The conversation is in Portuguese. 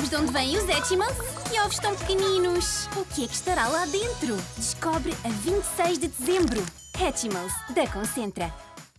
Sabes de onde vêm os Hatchimals? Que ovos tão pequeninos! O que é que estará lá dentro? Descobre a 26 de dezembro. Hatchimals, da Concentra.